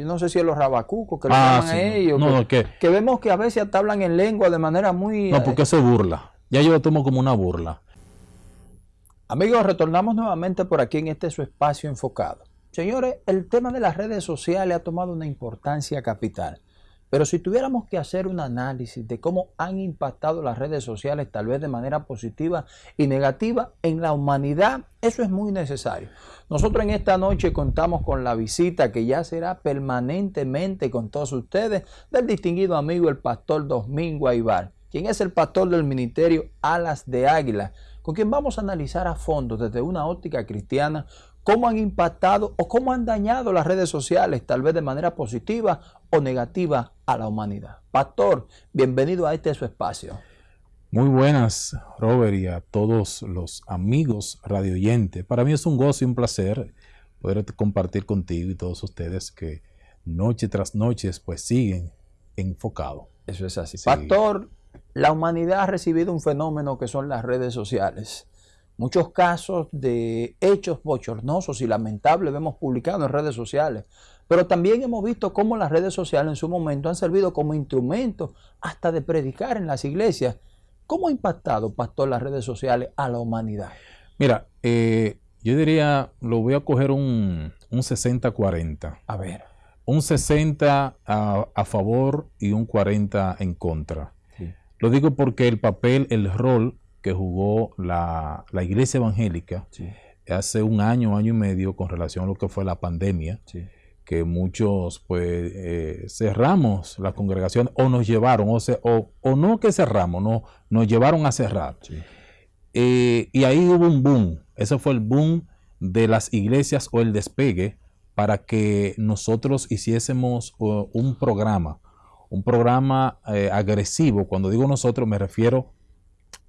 no sé si es los rabacucos que lo ah, llaman a ellos, no, que, que, vemos que a veces hasta hablan en lengua de manera muy... No, porque eso burla. Ya yo lo tomo como una burla. Amigos, retornamos nuevamente por aquí en este su espacio enfocado. Señores, el tema de las redes sociales ha tomado una importancia capital. Pero si tuviéramos que hacer un análisis de cómo han impactado las redes sociales, tal vez de manera positiva y negativa, en la humanidad, eso es muy necesario. Nosotros en esta noche contamos con la visita que ya será permanentemente con todos ustedes del distinguido amigo el pastor Domingo Aibar, quien es el pastor del ministerio Alas de Águila, con quien vamos a analizar a fondo desde una óptica cristiana cómo han impactado o cómo han dañado las redes sociales, tal vez de manera positiva o negativa a la humanidad. Pastor, bienvenido a este su espacio. Muy buenas, Robert, y a todos los amigos radioyentes. Para mí es un gozo y un placer poder compartir contigo y todos ustedes que noche tras noche pues siguen enfocados. Eso es así. Pastor, la humanidad ha recibido un fenómeno que son las redes sociales. Muchos casos de hechos bochornosos y lamentables hemos publicado en redes sociales, pero también hemos visto cómo las redes sociales en su momento han servido como instrumento hasta de predicar en las iglesias. ¿Cómo ha impactado, pastor, las redes sociales a la humanidad? Mira, eh, yo diría, lo voy a coger un, 60-40. A ver. Un 60 a, favor y un 40 en contra. Lo digo porque el papel, el rol que jugó la, iglesia evangélica hace un año, año y medio con relación a lo que fue la pandemia, que muchos pues eh, cerramos la congregación o nos llevaron, o, o, no que cerramos, no, nos llevaron a cerrar. Eh, y ahí hubo un boom, ese fue el boom de las iglesias o el despegue para que nosotros hiciésemos un programa, un programa eh, agresivo. Cuando digo nosotros me refiero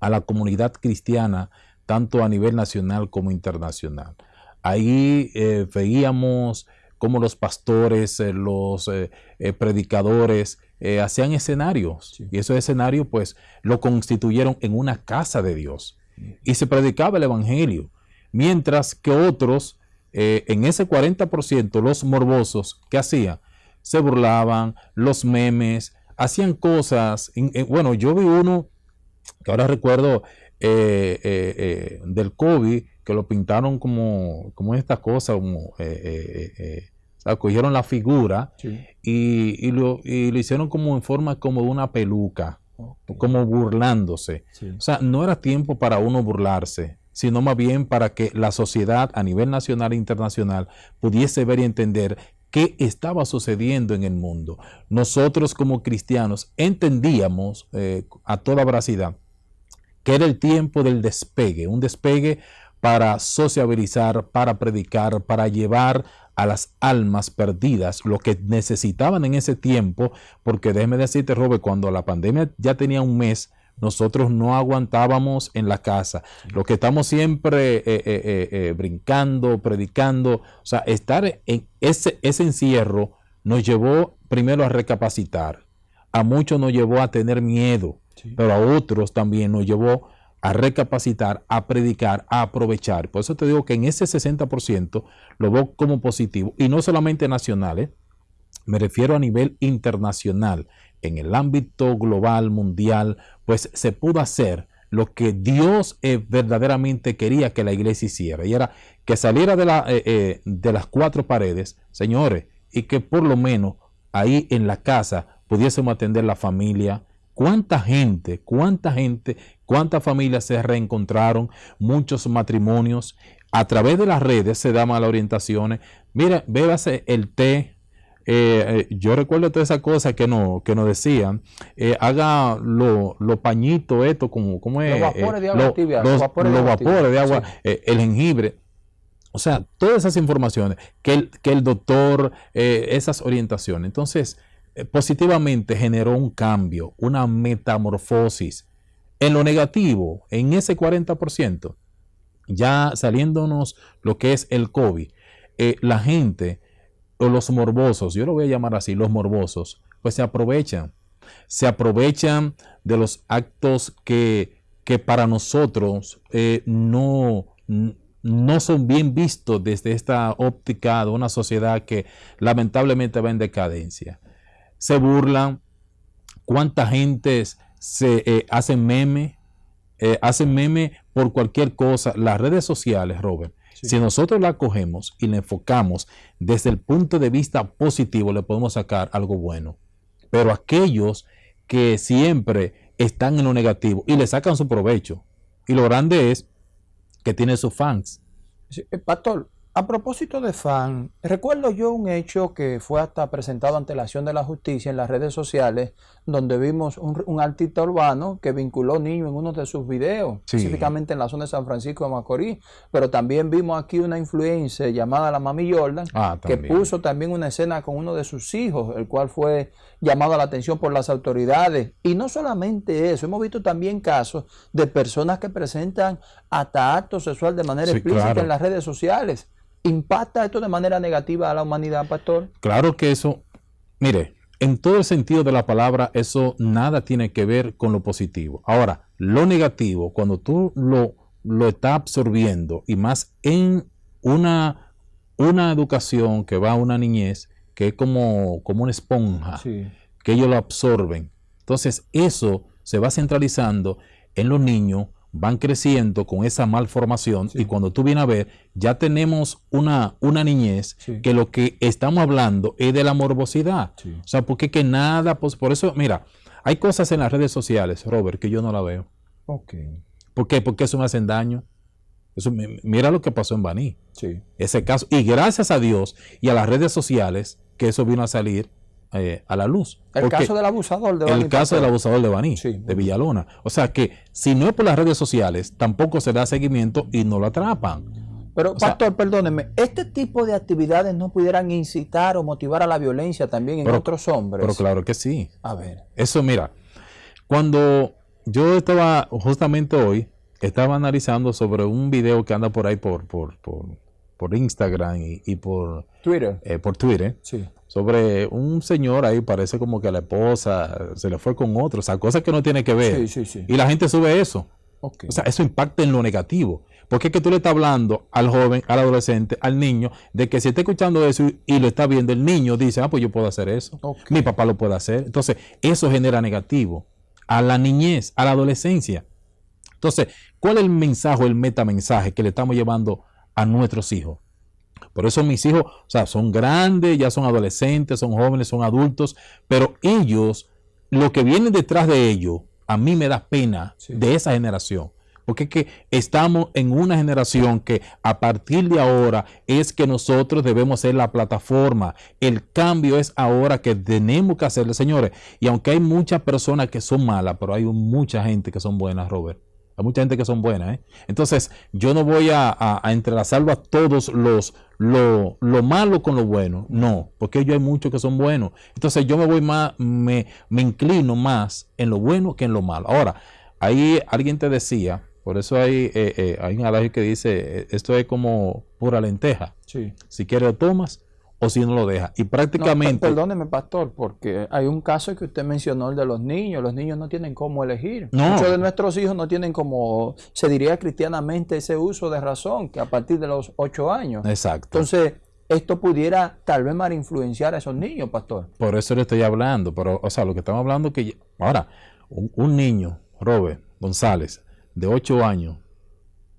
a la comunidad cristiana, tanto a nivel nacional como internacional. Ahí eh, veíamos cómo los pastores, eh, los eh, predicadores hacían escenarios. Y esos escenarios pues lo constituyeron en una casa de Dios. Y se predicaba el Evangelio, mientras que otros, en ese 40%, los morbosos, ¿qué hacían? Se burlaban, los memes, hacían cosas, bueno, yo vi uno que ahora recuerdo eh, eh, eh, del COVID, que lo pintaron como, como esta cosa, como cogieron la figura y, lo, hicieron como en forma como de una peluca, como burlándose. O sea, no era tiempo para uno burlarse, sino más bien para que la sociedad a nivel nacional e internacional pudiese ver y entender qué estaba sucediendo en el mundo. Nosotros como cristianos entendíamos a toda veracidad que era el tiempo del despegue, un despegue para sociabilizar, para predicar, para llevar a las almas perdidas lo que necesitaban en ese tiempo, porque déjeme decirte, Robert, cuando la pandemia ya tenía un mes, nosotros no aguantábamos en la casa. Lo que estamos siempre eh, eh, eh, brincando, predicando, o sea, estar en ese, ese encierro nos llevó primero a recapacitar. A muchos nos llevó a tener miedo pero a otros también nos llevó a recapacitar, a predicar, a aprovechar. Por eso te digo que en ese 60% lo veo como positivo y no solamente nacional, ¿eh? me refiero a nivel internacional, en el ámbito global, mundial, pues se pudo hacer lo que Dios eh, verdaderamente quería que la iglesia hiciera, y era que saliera de, la, eh, de las cuatro paredes, señores, y que por lo menos ahí en la casa pudiésemos atender la familia, ¿Cuánta gente, cuánta gente, cuántas familias se reencontraron, muchos matrimonios? A través de las redes se dan malas orientaciones. Mira, bébase el té. Eh, eh, yo recuerdo toda esa cosa que, no, que nos decían. Eh, haga los lo pañitos, esto, como, como es. Los vapores de agua tibia. Los, vapores, de agua, el jengibre. O sea, todas esas informaciones, que el, que el doctor, esas orientaciones. Entonces, positivamente generó un cambio, una metamorfosis. En lo negativo, en ese 40%, ya saliéndonos lo que es el COVID, eh, la gente los morbosos, yo lo voy a llamar así, los morbosos, pues se aprovechan. Se aprovechan de los actos que, que para nosotros eh, no, no son bien vistos desde esta óptica de una sociedad que lamentablemente va en decadencia. Se burlan, cuánta gente se eh, hacen meme, eh, hacen meme por cualquier cosa. Las redes sociales, Robert, si nosotros la cogemos y la enfocamos desde el punto de vista positivo, le podemos sacar algo bueno. Pero aquellos que siempre están en lo negativo y le sacan su provecho. Y lo grande es que tiene sus fans. Eh, pastor, a propósito de fan, recuerdo yo un hecho que fue hasta presentado ante la acción de la justicia en las redes sociales, donde vimos un, artista urbano que vinculó niños en uno de sus videos, específicamente en la zona de San Francisco de Macorís, pero también vimos aquí una influencia llamada la Mami Jordan, ah, que puso también una escena con uno de sus hijos, el cual fue llamado a la atención por las autoridades. Y no solamente eso, hemos visto también casos de personas que presentan hasta acto sexual de manera explícita en las redes sociales. ¿Impacta esto de manera negativa a la humanidad, pastor? Claro que eso, mire, en todo el sentido de la palabra, eso nada tiene que ver con lo positivo. Ahora, lo negativo, cuando tú lo, lo estás absorbiendo y más en una, una educación que va a una niñez, que es como, como una esponja, que ellos lo absorben. Entonces, eso se va centralizando en los niños van creciendo con esa malformación y cuando tú vienes a ver, ya tenemos una, una niñez que lo que estamos hablando es de la morbosidad. O sea, porque que nada, pues por eso, mira, hay cosas en las redes sociales, Robert, que yo no la veo. Ok. ¿Por qué? Porque eso me hacen daño. Eso, mira lo que pasó en Baní. Ese caso. Y gracias a Dios y a las redes sociales que eso vino a salir eh, a la luz. El caso del abusador de Baní. El caso del abusador de Baní, de Villalona. O sea que si no es por las redes sociales, tampoco se da seguimiento y no lo atrapan. Pero, pastor, perdóneme, ¿este tipo de actividades no pudieran incitar o motivar a la violencia también en otros hombres? Pero claro que sí. A ver. Eso, mira, cuando yo estaba, justamente hoy, estaba analizando sobre un video que anda por ahí por, por, por, Instagram y, por Twitter. Eh, por Twitter. Sí sobre un señor ahí, parece como que la esposa se le fue con otro, o sea, cosas que no tiene que ver. Y la gente sube eso. O sea, eso impacta en lo negativo. Porque es que tú le estás hablando al joven, al adolescente, al niño, de que si está escuchando eso y, lo está viendo, el niño dice, ah, pues yo puedo hacer eso. Mi papá lo puede hacer. Entonces, eso genera negativo a la niñez, a la adolescencia. Entonces, ¿cuál es el mensaje, el metamensaje que le estamos llevando a nuestros hijos? Por eso mis hijos, o sea, son grandes, ya son adolescentes, son jóvenes, son adultos, pero ellos, lo que viene detrás de ellos, a mí me da pena de esa generación. Porque es que estamos en una generación que a partir de ahora es que nosotros debemos ser la plataforma. El cambio es ahora que tenemos que hacerlo, señores. Y aunque hay muchas personas que son malas, pero hay mucha gente que son buenas, Robert. Hay mucha gente que son buenas. ¿eh? Entonces, yo no voy a, a, entrelazarlo a todos los lo, malo con lo bueno. No, porque ellos hay muchos que son buenos. Entonces, yo me voy más, me, me inclino más en lo bueno que en lo malo. Ahora, ahí alguien te decía, por eso hay, eh, eh, hay un adagio que dice, esto es como pura lenteja. Sí. Si quieres lo tomas, o si no lo deja. Y prácticamente... perdóneme, pastor, porque hay un caso que usted mencionó, el de los niños. Los niños no tienen cómo elegir. Muchos de nuestros hijos no tienen como, se diría cristianamente, ese uso de razón, que a partir de los ocho años. Exacto. Entonces, esto pudiera tal vez mal influenciar a esos niños, pastor. Por eso le estoy hablando. Pero, o sea, lo que estamos hablando que... Ahora, un, un niño, Robert González, de ocho años,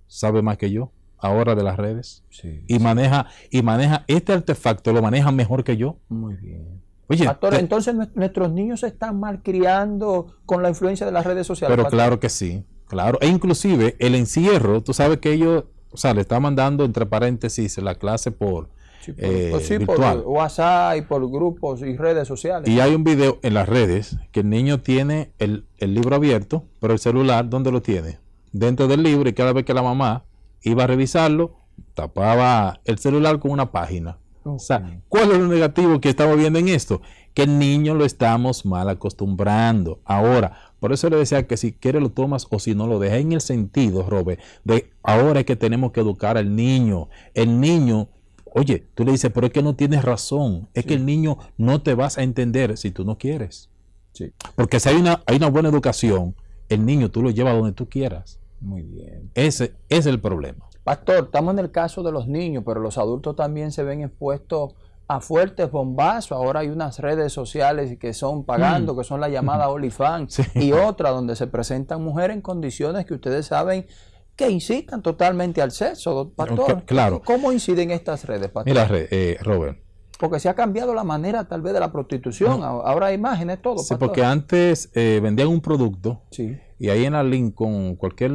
sabe más que yo ahora de las redes y maneja y maneja este artefacto lo maneja mejor que yo muy bien Oye, entonces nuestros niños se están malcriando con la influencia de las redes sociales pero claro que sí claro e inclusive el encierro tú sabes que ellos o sea le está mandando entre paréntesis la clase por eh, pues virtual. por WhatsApp y por grupos y redes sociales. Y hay un video en las redes que el niño tiene el, el libro abierto, pero el celular, ¿dónde lo tiene? Dentro del libro y cada vez que la mamá iba a revisarlo, tapaba el celular con una página. O sea, ¿cuál es lo negativo que estamos viendo en esto? Que el niño lo estamos mal acostumbrando. Ahora, por eso le decía que si quiere lo tomas o si no lo deja en el sentido, Robert, de ahora es que tenemos que educar al niño. El niño, oye, tú le dices, pero es que no tienes razón. Es que el niño no te vas a entender si tú no quieres. Sí. Porque si hay una, hay una buena educación, el niño tú lo llevas donde tú quieras. Muy bien. Ese es el problema. Pastor, estamos en el caso de los niños, pero los adultos también se ven expuestos a fuertes bombazos. Ahora hay unas redes sociales que son pagando, mm. que son la llamada OnlyFans, y otra donde se presentan mujeres en condiciones que ustedes saben que incitan totalmente al sexo, pastor. claro. ¿Cómo inciden estas redes, pastor? Mira, eh, Robert. Porque se ha cambiado la manera tal vez de la prostitución. Ahora hay imágenes, todo. Sí, porque antes eh, vendían un producto y ahí en la Lincoln, cualquier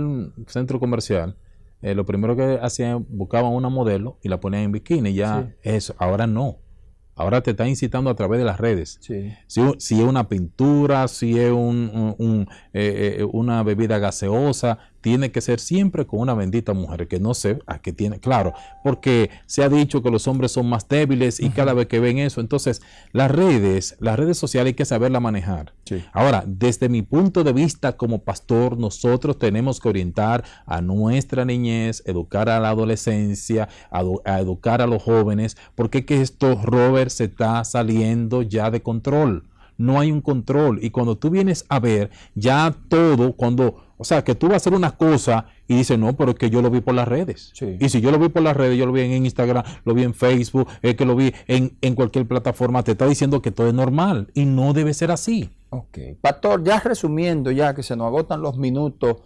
centro comercial, eh, lo primero que hacían, buscaban una modelo y la ponían en bikini. Ya eso, ahora no. Ahora te está incitando a través de las redes. Si, es una pintura, si es un, eh, una bebida gaseosa, tiene que ser siempre con una bendita mujer, que no sé a qué tiene, claro, porque se ha dicho que los hombres son más débiles y cada vez que ven eso, entonces las redes, las redes sociales hay que saberla manejar. Ahora, desde mi punto de vista como pastor, nosotros tenemos que orientar a nuestra niñez, educar a la adolescencia, a, a educar a los jóvenes, porque que esto, Robert, se está saliendo ya de control. No hay un control. Y cuando tú vienes a ver ya todo, cuando o sea, que tú vas a hacer una cosa y dices, no, pero es que yo lo vi por las redes. Y si yo lo vi por las redes, yo lo vi en Instagram, lo vi en Facebook, es que lo vi en, en, cualquier plataforma, te está diciendo que todo es normal y no debe ser así. Ok. Pastor, ya resumiendo, ya que se nos agotan los minutos,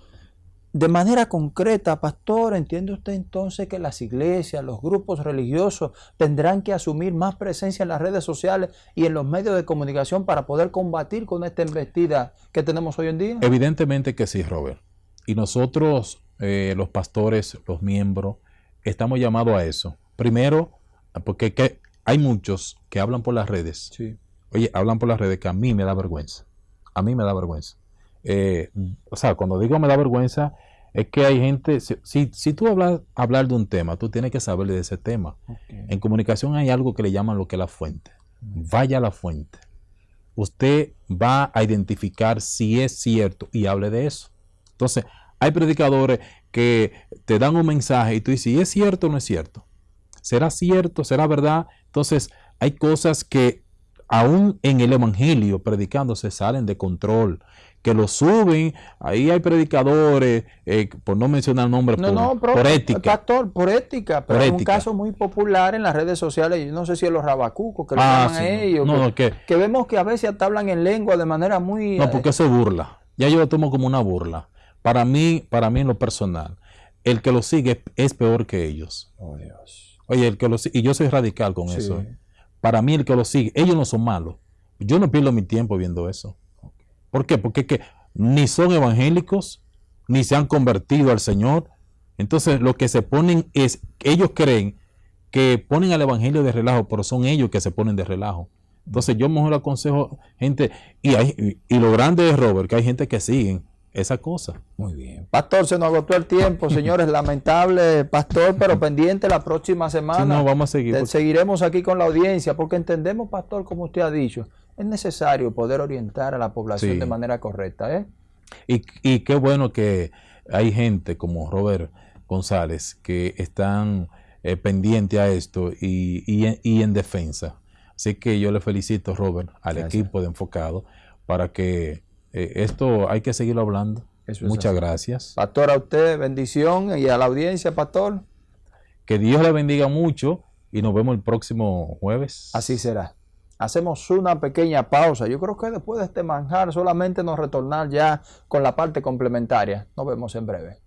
de manera concreta, pastor, ¿entiende usted entonces que las iglesias, los grupos religiosos tendrán que asumir más presencia en las redes sociales y en los medios de comunicación para poder combatir con esta embestida que tenemos hoy en día? Evidentemente que sí, Robert. Y nosotros, eh, los pastores, los miembros, estamos llamados a eso. Primero, porque hay muchos que hablan por las redes. Sí. Oye, hablan por las redes que a mí me da vergüenza. A mí me da vergüenza. Eh, o sea, cuando digo me da vergüenza, es que hay gente, si, si tú hablas hablar de un tema, tú tienes que saber de ese tema. En comunicación hay algo que le llaman lo que es la fuente. Vaya a la fuente. Usted va a identificar si es cierto y hable de eso. Entonces, hay predicadores que te dan un mensaje y tú dices, ¿y es cierto o no es cierto? ¿Será cierto? ¿Será verdad? Entonces, hay cosas que aún en el Evangelio predicando se salen de control que lo suben. Ahí hay predicadores, eh, por no mencionar nombres, no, por, por ética. Pastor, por ética, pero es un caso muy popular en las redes sociales, yo no sé si es los rabacucos que lo ah, llaman a ellos, que, vemos que a veces hasta hablan en lengua de manera muy... No, porque se burla. Ya yo lo tomo como una burla. Para mí, para mí en lo personal, el que lo sigue es peor que ellos. Oh, Dios. Oye, el que lo sigue, y yo soy radical con eso. ¿eh? Para mí el que lo sigue, ellos no son malos. Yo no pierdo mi tiempo viendo eso. ¿Por qué? Porque que ni son evangélicos, ni se han convertido al Señor. Entonces lo que se ponen es, ellos creen que ponen al Evangelio de relajo, pero son ellos que se ponen de relajo. Entonces yo mejor aconsejo gente, y, hay, y, lo grande es, Robert, que hay gente que siguen esa cosa. Muy bien. Pastor, se nos agotó el tiempo, señores. Lamentable, pastor, pero pendiente la próxima semana. no, vamos a seguir. Seguiremos aquí con la audiencia, porque entendemos, pastor, como usted ha dicho, es necesario poder orientar a la población de manera correcta. ¿eh? Y, qué bueno que hay gente como Robert González que están eh, pendientes a esto y, en defensa. Así que yo le felicito, Robert, al equipo de Enfocado, para que eh, esto hay que seguirlo hablando. Muchas gracias. Pastor, a usted bendición y a la audiencia, Pastor. Que Dios le bendiga mucho y nos vemos el próximo jueves. Así será. Hacemos una pequeña pausa. Yo creo que después de este manjar solamente nos retornar ya con la parte complementaria. Nos vemos en breve.